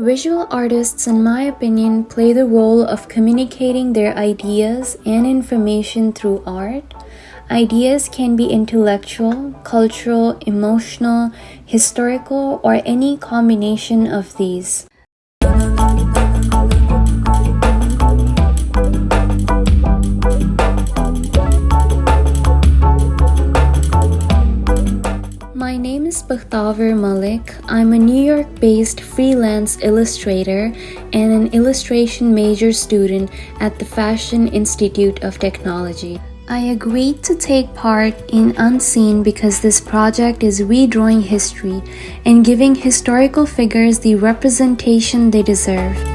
Visual artists, in my opinion, play the role of communicating their ideas and information through art. Ideas can be intellectual, cultural, emotional, historical, or any combination of these. My name is Bakhtaver Malik. I'm a New York based freelance illustrator and an illustration major student at the Fashion Institute of Technology. I agreed to take part in Unseen because this project is redrawing history and giving historical figures the representation they deserve.